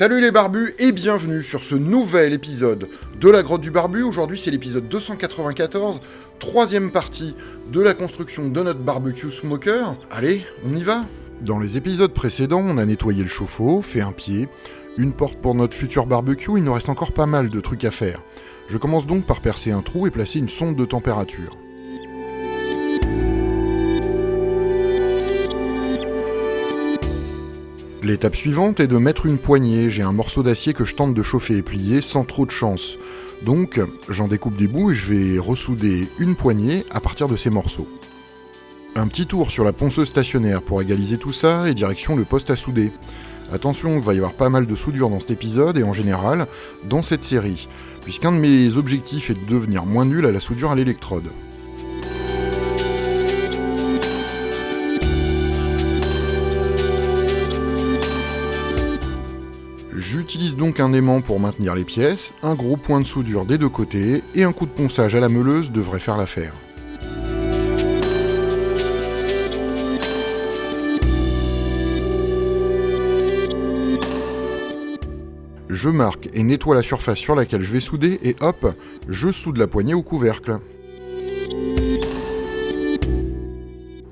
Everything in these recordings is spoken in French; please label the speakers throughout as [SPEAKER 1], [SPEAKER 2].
[SPEAKER 1] Salut les barbus et bienvenue sur ce nouvel épisode de la grotte du barbu. Aujourd'hui c'est l'épisode 294, troisième partie de la construction de notre barbecue smoker. Allez, on y va Dans les épisodes précédents, on a nettoyé le chauffe-eau, fait un pied, une porte pour notre futur barbecue, il nous reste encore pas mal de trucs à faire. Je commence donc par percer un trou et placer une sonde de température. L'étape suivante est de mettre une poignée. J'ai un morceau d'acier que je tente de chauffer et plier sans trop de chance. Donc j'en découpe des bouts et je vais ressouder une poignée à partir de ces morceaux. Un petit tour sur la ponceuse stationnaire pour égaliser tout ça et direction le poste à souder. Attention, il va y avoir pas mal de soudure dans cet épisode et en général dans cette série, puisqu'un de mes objectifs est de devenir moins nul à la soudure à l'électrode. Donc un aimant pour maintenir les pièces, un gros point de soudure des deux côtés, et un coup de ponçage à la meuleuse devrait faire l'affaire. Je marque et nettoie la surface sur laquelle je vais souder et hop, je soude la poignée au couvercle.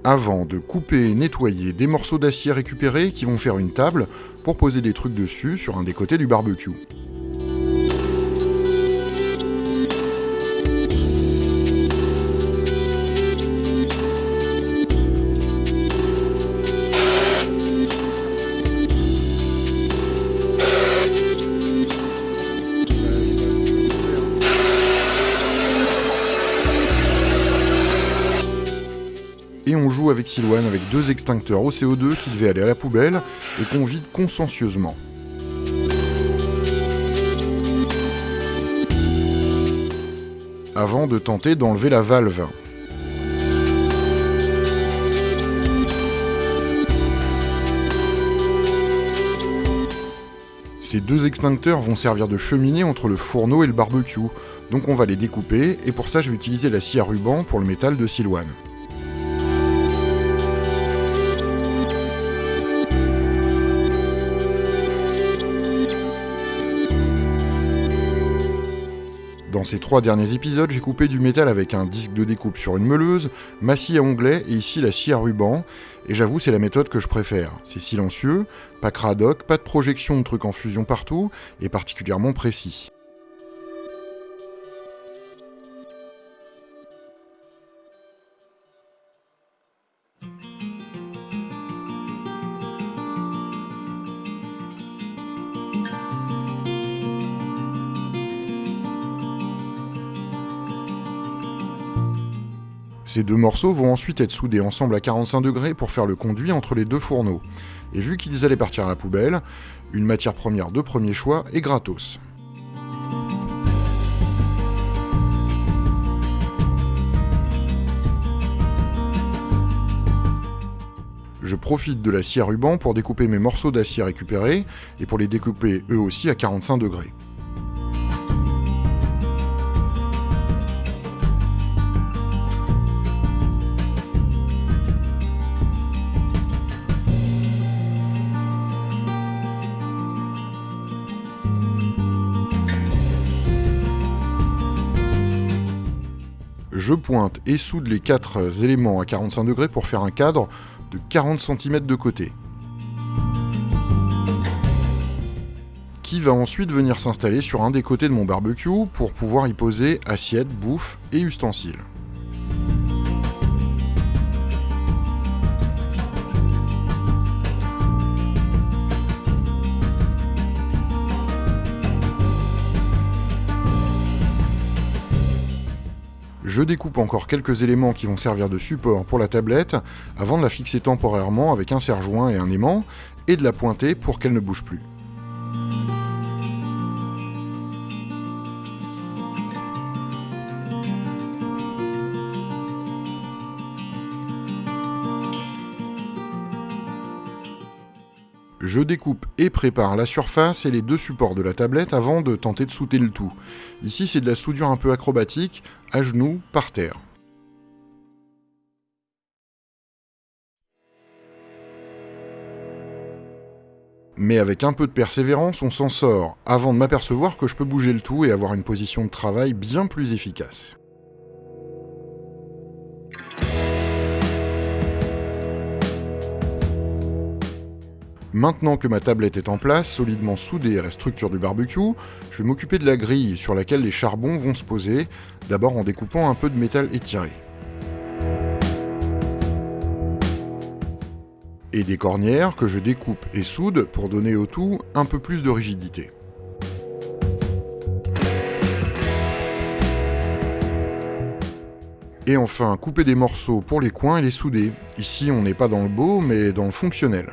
[SPEAKER 1] Avant de couper et nettoyer des morceaux d'acier récupérés qui vont faire une table pour poser des trucs dessus sur un des côtés du barbecue. Avec Silouane avec deux extincteurs au CO2 qui devaient aller à la poubelle et qu'on vide consciencieusement. Avant de tenter d'enlever la valve. Ces deux extincteurs vont servir de cheminée entre le fourneau et le barbecue, donc on va les découper, et pour ça je vais utiliser la scie à ruban pour le métal de Silouane. Dans ces trois derniers épisodes, j'ai coupé du métal avec un disque de découpe sur une meuleuse, ma scie à onglet et ici la scie à ruban, et j'avoue c'est la méthode que je préfère. C'est silencieux, pas cradoc, pas de projection de trucs en fusion partout, et particulièrement précis. Ces deux morceaux vont ensuite être soudés ensemble à 45 degrés pour faire le conduit entre les deux fourneaux. Et vu qu'ils allaient partir à la poubelle, une matière première de premier choix est gratos. Je profite de la scie à ruban pour découper mes morceaux d'acier récupérés et pour les découper eux aussi à 45 degrés. Je pointe et soude les quatre éléments à 45 degrés pour faire un cadre de 40 cm de côté. Qui va ensuite venir s'installer sur un des côtés de mon barbecue pour pouvoir y poser assiette, bouffe et ustensiles. Je découpe encore quelques éléments qui vont servir de support pour la tablette avant de la fixer temporairement avec un serre-joint et un aimant et de la pointer pour qu'elle ne bouge plus. Je découpe et prépare la surface et les deux supports de la tablette avant de tenter de souter le tout. Ici c'est de la soudure un peu acrobatique, à genoux, par terre. Mais avec un peu de persévérance, on s'en sort, avant de m'apercevoir que je peux bouger le tout et avoir une position de travail bien plus efficace. Maintenant que ma tablette est en place, solidement soudée à la structure du barbecue, je vais m'occuper de la grille sur laquelle les charbons vont se poser, d'abord en découpant un peu de métal étiré. Et des cornières que je découpe et soude pour donner au tout un peu plus de rigidité. Et enfin, couper des morceaux pour les coins et les souder. Ici, on n'est pas dans le beau, mais dans le fonctionnel.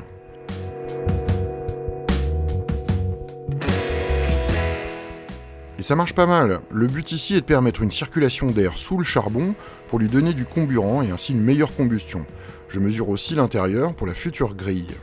[SPEAKER 1] Ça marche pas mal. Le but ici est de permettre une circulation d'air sous le charbon pour lui donner du comburant et ainsi une meilleure combustion. Je mesure aussi l'intérieur pour la future grille.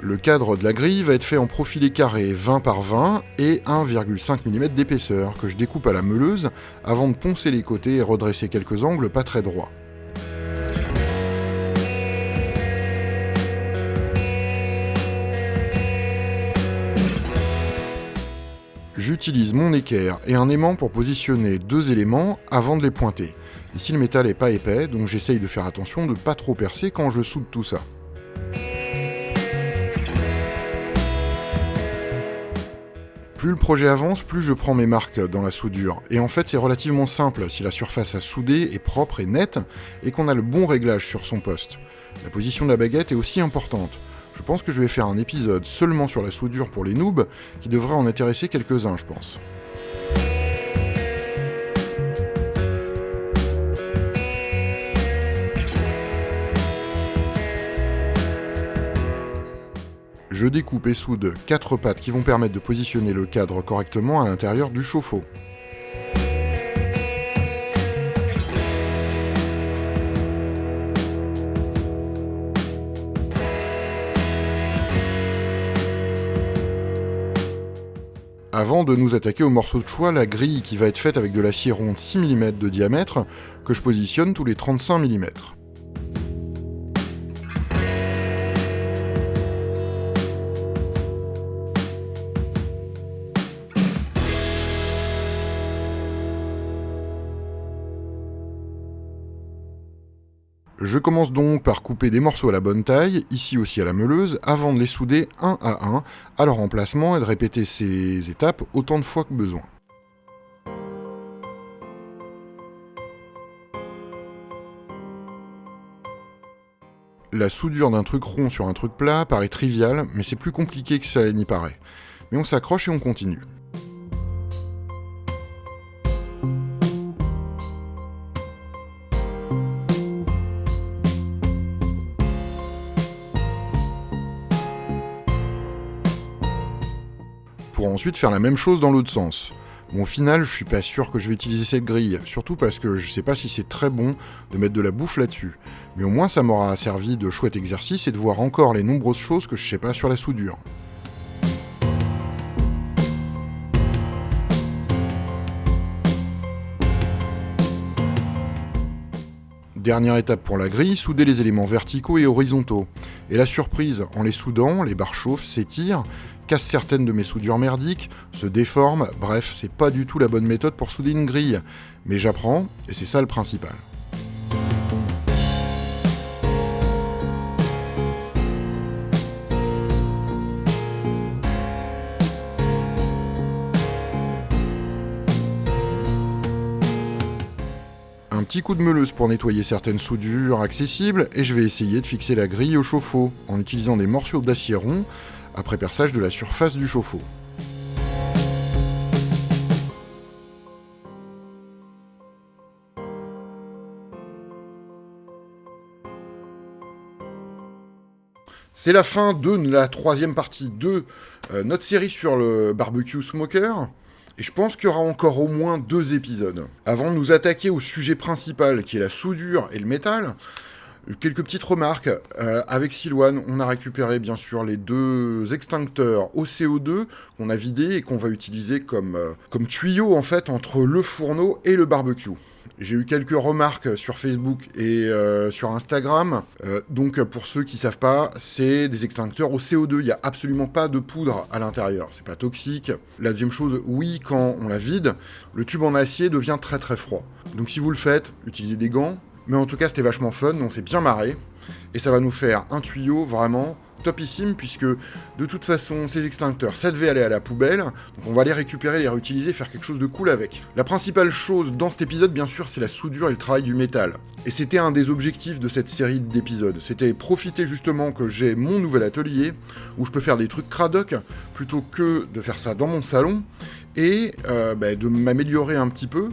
[SPEAKER 1] Le cadre de la grille va être fait en profilé carré 20 par 20 et 1,5 mm d'épaisseur que je découpe à la meuleuse avant de poncer les côtés et redresser quelques angles pas très droits. J'utilise mon équerre et un aimant pour positionner deux éléments avant de les pointer. Ici le métal n'est pas épais, donc j'essaye de faire attention de ne pas trop percer quand je soude tout ça. Plus le projet avance, plus je prends mes marques dans la soudure. Et en fait, c'est relativement simple si la surface à souder est propre et nette, et qu'on a le bon réglage sur son poste. La position de la baguette est aussi importante. Je pense que je vais faire un épisode seulement sur la soudure pour les noobs, qui devrait en intéresser quelques-uns, je pense. Je découpe et soude 4 pattes qui vont permettre de positionner le cadre correctement à l'intérieur du chauffe-eau. Avant de nous attaquer au morceau de choix, la grille qui va être faite avec de l'acier rond 6 mm de diamètre, que je positionne tous les 35 mm. Je commence donc par couper des morceaux à la bonne taille, ici aussi à la meuleuse, avant de les souder un à un à leur emplacement et de répéter ces étapes autant de fois que besoin. La soudure d'un truc rond sur un truc plat paraît triviale, mais c'est plus compliqué que ça n'y paraît. Mais on s'accroche et on continue. Faire la même chose dans l'autre sens. Bon, au final, je suis pas sûr que je vais utiliser cette grille, surtout parce que je sais pas si c'est très bon de mettre de la bouffe là-dessus. Mais au moins, ça m'aura servi de chouette exercice et de voir encore les nombreuses choses que je sais pas sur la soudure. Dernière étape pour la grille, souder les éléments verticaux et horizontaux. Et la surprise, en les soudant, les barres chauffent, s'étirent, casse certaines de mes soudures merdiques, se déforme, bref, c'est pas du tout la bonne méthode pour souder une grille. Mais j'apprends, et c'est ça le principal. Un petit coup de meuleuse pour nettoyer certaines soudures accessibles, et je vais essayer de fixer la grille au chauffe-eau, en utilisant des morceaux d'acier rond, après perçage de la surface du chauffe-eau. C'est la fin de la troisième partie de euh, notre série sur le barbecue smoker. Et je pense qu'il y aura encore au moins deux épisodes. Avant de nous attaquer au sujet principal qui est la soudure et le métal, Quelques petites remarques. Euh, avec Silouane, on a récupéré bien sûr les deux extincteurs au CO2 qu'on a vidés et qu'on va utiliser comme, euh, comme tuyau en fait entre le fourneau et le barbecue. J'ai eu quelques remarques sur Facebook et euh, sur Instagram. donc pour ceux qui savent pas, c'est des extincteurs au CO2. Il n'y a absolument pas de poudre à l'intérieur. C'est pas toxique. La deuxième chose, oui, quand on la vide, le tube en acier devient très très froid. Donc si vous le faites, utilisez des gants, mais en tout cas, c'était vachement fun, on s'est bien marré. Et ça va nous faire un tuyau vraiment topissime, puisque de toute façon, ces extincteurs, ça devait aller à la poubelle. Donc on va les récupérer, les réutiliser, faire quelque chose de cool avec. La principale chose dans cet épisode, bien sûr, c'est la soudure et le travail du métal. Et c'était un des objectifs de cette série d'épisodes. C'était profiter justement que j'ai mon nouvel atelier, où je peux faire des trucs cradoc, plutôt que de faire ça dans mon salon, et euh, bah, de m'améliorer un petit peu,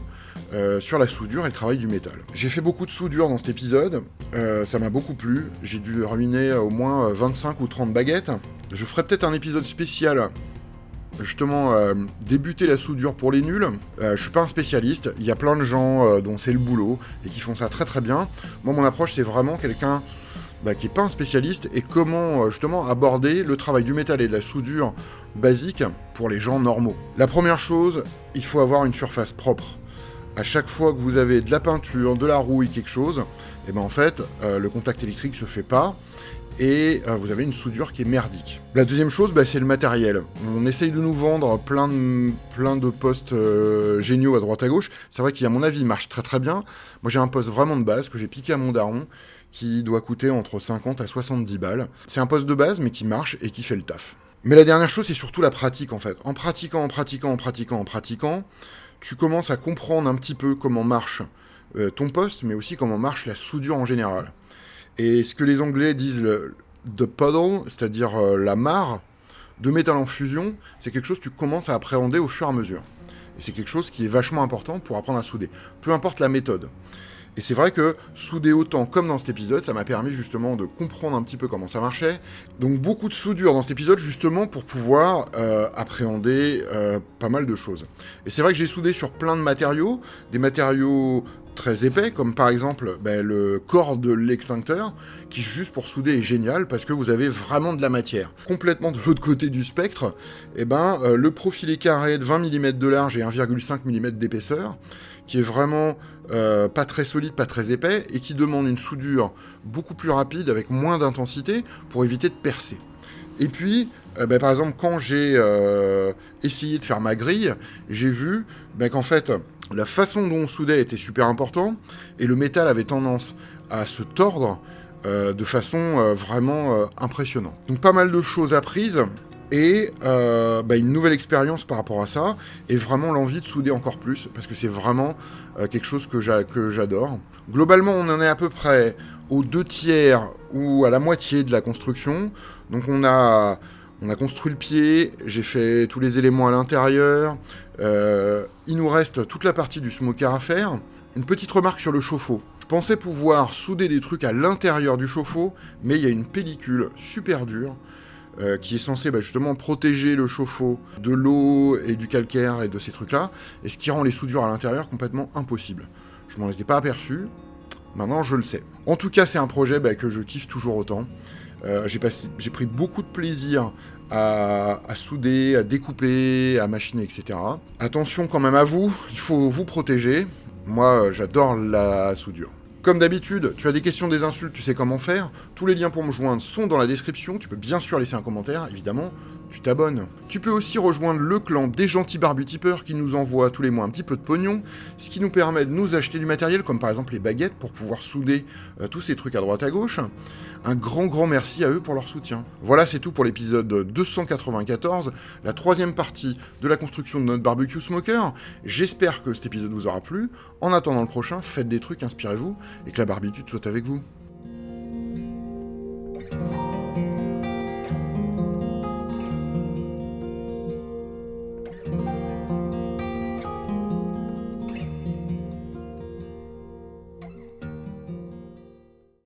[SPEAKER 1] euh, sur la soudure et le travail du métal. J'ai fait beaucoup de soudure dans cet épisode, euh, ça m'a beaucoup plu, j'ai dû ruiner au moins 25 ou 30 baguettes. Je ferai peut-être un épisode spécial justement euh, débuter la soudure pour les nuls. je suis pas un spécialiste, il y a plein de gens dont c'est le boulot et qui font ça très très bien. Moi mon approche c'est vraiment quelqu'un bah, qui est pas un spécialiste et comment justement aborder le travail du métal et de la soudure basique pour les gens normaux. La première chose, il faut avoir une surface propre à chaque fois que vous avez de la peinture, de la rouille, quelque chose, et eh ben en fait, euh, le contact électrique se fait pas, et euh, vous avez une soudure qui est merdique. La deuxième chose, bah, c'est le matériel. On essaye de nous vendre plein de, postes euh, géniaux à droite à gauche. C'est vrai qu'il, mon avis, marche très très bien. Moi, j'ai un poste vraiment de base que j'ai piqué à mon daron, qui doit coûter entre 50 à 70 balles. C'est un poste de base, mais qui marche et qui fait le taf. Mais la dernière chose, c'est surtout la pratique, en fait. En pratiquant, en pratiquant, en pratiquant, en pratiquant, tu commences à comprendre un petit peu comment marche euh, ton poste, mais aussi comment marche la soudure en général. Et ce que les Anglais disent le puddle, c'est-à-dire euh, la mare de métal en fusion, c'est quelque chose que tu commences à appréhender au fur et à mesure. Et c'est quelque chose qui est vachement important pour apprendre à souder. Peu importe la méthode. Et c'est vrai que souder autant comme dans cet épisode, ça m'a permis justement de comprendre un petit peu comment ça marchait. Donc beaucoup de soudure dans cet épisode justement pour pouvoir euh, appréhender euh, pas mal de choses. Et c'est vrai que j'ai soudé sur plein de matériaux, des matériaux très épais, comme par exemple ben, le corps de l'extincteur, qui juste pour souder est génial parce que vous avez vraiment de la matière. Complètement de l'autre côté du spectre, et eh ben, euh, le profil est carré de 20 mm de large et 1,5 mm d'épaisseur, qui est vraiment euh, pas très solide, pas très épais, et qui demande une soudure beaucoup plus rapide, avec moins d'intensité, pour éviter de percer. Et puis, euh, ben, par exemple, quand j'ai euh, essayé de faire ma grille, j'ai vu ben, qu'en fait, la façon dont on soudait était super important, et le métal avait tendance à se tordre de façon vraiment impressionnante. Donc pas mal de choses apprises, et euh, bah, une nouvelle expérience par rapport à ça, et vraiment l'envie de souder encore plus, parce que c'est vraiment euh, quelque chose que j'adore. Globalement, on en est à peu près aux deux tiers ou à la moitié de la construction. Donc on a, on a construit le pied, j'ai fait tous les éléments à l'intérieur, euh, il nous reste toute la partie du smoker à faire. Une petite remarque sur le chauffe-eau. Je pensais pouvoir souder des trucs à l'intérieur du chauffe-eau, mais il y a une pellicule super dure euh, qui est censé bah, justement protéger le chauffe-eau de l'eau et du calcaire et de ces trucs-là, et ce qui rend les soudures à l'intérieur complètement impossibles. Je m'en étais pas aperçu, maintenant je le sais. En tout cas, c'est un projet bah, que je kiffe toujours autant. Euh, j'ai pris beaucoup de plaisir à, à, souder, à découper, à machiner, etc. Attention quand même à vous, il faut vous protéger. Moi, j'adore la soudure. Comme d'habitude, tu as des questions, des insultes, tu sais comment faire. Tous les liens pour me joindre sont dans la description. Tu peux bien sûr laisser un commentaire, évidemment. Tu t'abonnes. Tu peux aussi rejoindre le clan des gentils barbutipeurs qui nous envoient tous les mois un petit peu de pognon, ce qui nous permet de nous acheter du matériel, comme par exemple les baguettes, pour pouvoir souder euh, tous ces trucs à droite à gauche. Un grand grand merci à eux pour leur soutien. Voilà, c'est tout pour l'épisode 294, la troisième partie de la construction de notre barbecue smoker. J'espère que cet épisode vous aura plu. En attendant le prochain, faites des trucs, inspirez-vous, et que la barbitude soit avec vous.